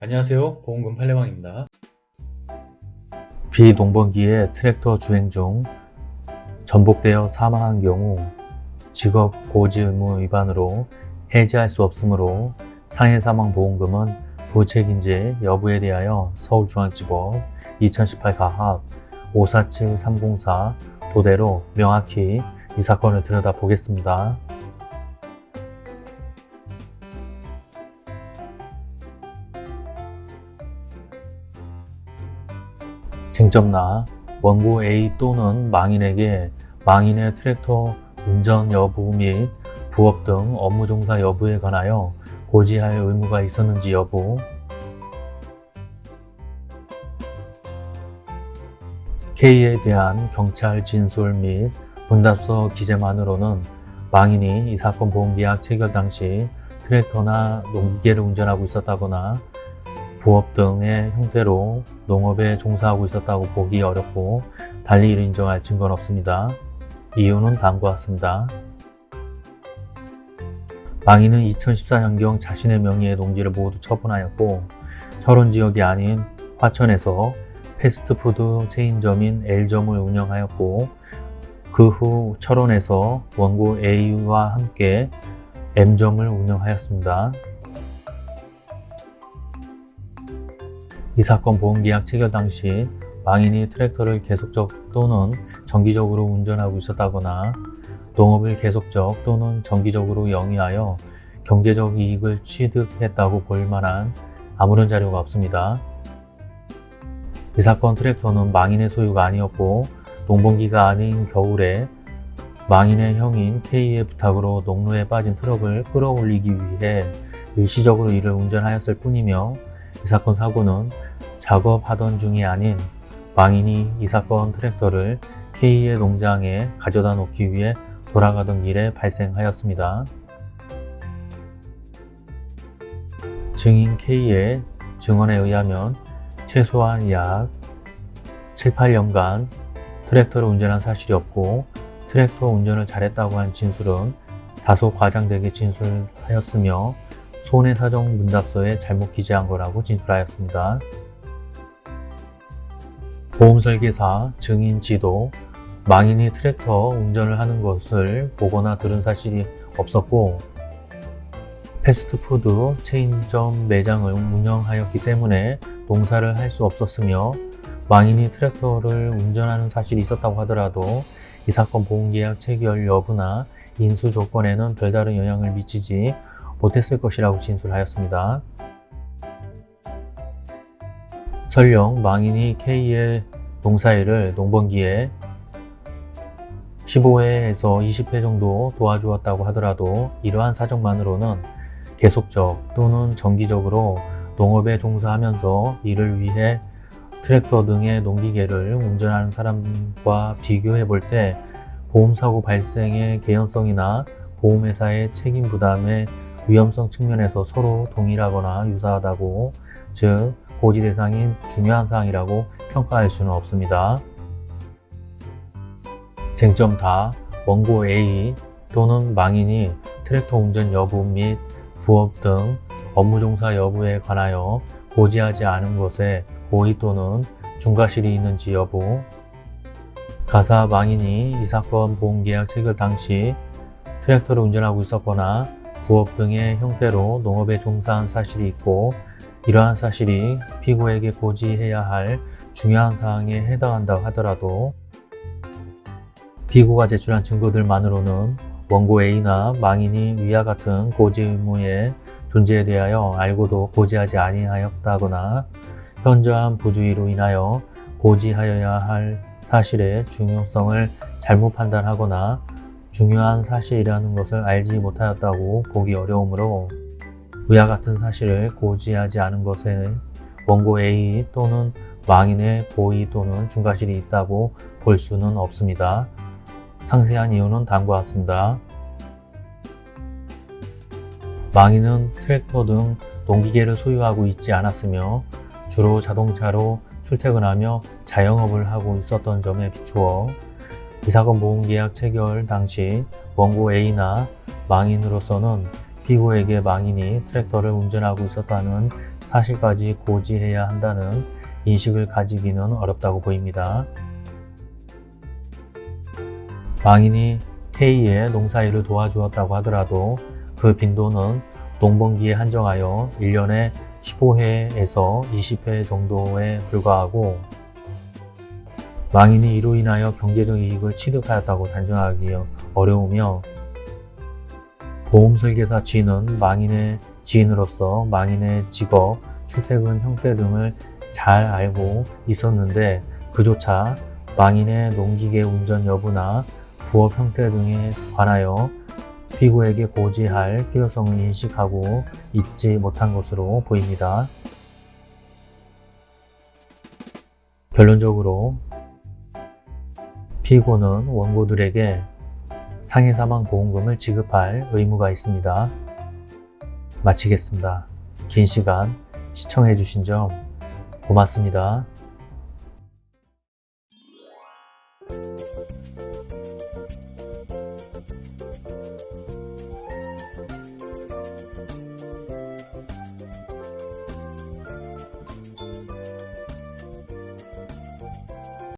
안녕하세요 보험금 팔례방입니다 비농번기에 트랙터 주행 중 전복되어 사망한 경우 직업 고지 의무 위반으로 해지할 수 없으므로 상해사망보험금은 부책인지 여부에 대하여 서울중앙지법 2018 가합 547304 도대로 명확히 이 사건을 들여다보겠습니다. 쟁점나 원고 A 또는 망인에게 망인의 트랙터 운전 여부 및 부업 등 업무 종사 여부에 관하여 고지할 의무가 있었는지 여부. K에 대한 경찰 진술 및 문답서 기재만으로는 망인이 이 사건 보험계약 체결 당시 트랙터나 농기계를 운전하고 있었다거나 부업 등의 형태로 농업에 종사하고 있었다고 보기 어렵고 달리 이를 인정할 증거는 없습니다. 이유는 다음과 같습니다. 망인은 2014년경 자신의 명의의 농지를 모두 처분하였고 철원 지역이 아닌 화천에서 패스트푸드 체인점인 L점을 운영하였고 그 후 철원에서 원고 A와 함께 M점을 운영하였습니다. 이 사건 보험계약 체결 당시 망인이 트랙터를 계속적 또는 정기적으로 운전하고 있었다거나 농업을 계속적 또는 정기적으로 영위하여 경제적 이익을 취득했다고 볼 만한 아무런 자료가 없습니다. 이 사건 트랙터는 망인의 소유가 아니었고 농번기가 아닌 겨울에 망인의 형인 K의 부탁으로 농로에 빠진 트럭을 끌어올리기 위해 일시적으로 이를 운전하였을 뿐이며 이 사건 사고는 작업하던 중이 아닌 망인이 이 사건 트랙터를 K의 농장에 가져다 놓기 위해 돌아가던 길에 발생하였습니다. 증인 K의 증언에 의하면 최소한 약 7, 8년간 트랙터를 운전한 사실이 없고 트랙터 운전을 잘했다고 한 진술은 다소 과장되게 진술하였으며 손해사정 문답서에 잘못 기재한 거라고 진술하였습니다. 보험설계사, 증인 지도, 망인이 트랙터 운전을 하는 것을 보거나 들은 사실이 없었고 패스트푸드 체인점 매장을 운영하였기 때문에 농사를 할 수 없었으며 망인이 트랙터를 운전하는 사실이 있었다고 하더라도 이 사건 보험계약 체결 여부나 인수 조건에는 별다른 영향을 미치지 못했을 것이라고 진술하였습니다. 설령 망인이 K의 농사일을 농번기에 15회에서 20회 정도 도와주었다고 하더라도 이러한 사정만으로는 계속적 또는 정기적으로 농업에 종사하면서 이를 위해 트랙터 등의 농기계를 운전하는 사람과 비교해 볼 때 보험사고 발생의 개연성이나 보험회사의 책임 부담의 위험성 측면에서 서로 동일하거나 유사하다고 즉 고지 대상인 중요한 사항이라고 평가할 수는 없습니다. 쟁점 다 원고 A 또는 망인이 트랙터 운전 여부 및 부업 등 업무 종사 여부에 관하여 고지하지 않은 것에 고의 또는 중과실이 있는지 여부 가사 망인이 이 사건 보험계약 체결 당시 트랙터를 운전하고 있었거나 부업 등의 형태로 농업에 종사한 사실이 있고 이러한 사실이 피고에게 고지해야 할 중요한 사항에 해당한다고 하더라도 피고가 제출한 증거들만으로는 원고 A나 망인이 위와 같은 고지 의무의 존재에 대하여 알고도 고지하지 아니하였다거나 현저한 부주의로 인하여 고지하여야 할 사실의 중요성을 잘못 판단하거나 중요한 사실이라는 것을 알지 못하였다고 보기 어려우므로 위와 같은 사실을 고지하지 않은 것에 원고 A 또는 망인의 고의 또는 중과실이 있다고 볼 수는 없습니다. 상세한 이유는 다음과 같습니다. 망인은 트랙터 등 농기계를 소유하고 있지 않았으며 주로 자동차로 출퇴근하며 자영업을 하고 있었던 점에 비추어 이 사건 보험계약 체결 당시 원고 A나 망인으로서는 피고에게 망인이 트랙터를 운전하고 있었다는 사실까지 고지해야 한다는 인식을 가지기는 어렵다고 보입니다. 망인이 K의 농사일을 도와주었다고 하더라도 그 빈도는 농번기에 한정하여 1년에 15회에서 20회 정도에 불과하고 망인이 이로 인하여 경제적 이익을 취득하였다고 단정하기 어려우며 보험설계사 G는 망인의 지인으로서 망인의 직업, 출퇴근 형태 등을 잘 알고 있었는데 그조차 망인의 농기계 운전 여부나 부업 형태 등에 관하여 피고에게 고지할 필요성을 인식하고 있지 못한 것으로 보입니다. 결론적으로 피고는 원고들에게 상해 사망 보험금을 지급할 의무가 있습니다. 마치겠습니다. 긴 시간 시청해주신 점 고맙습니다.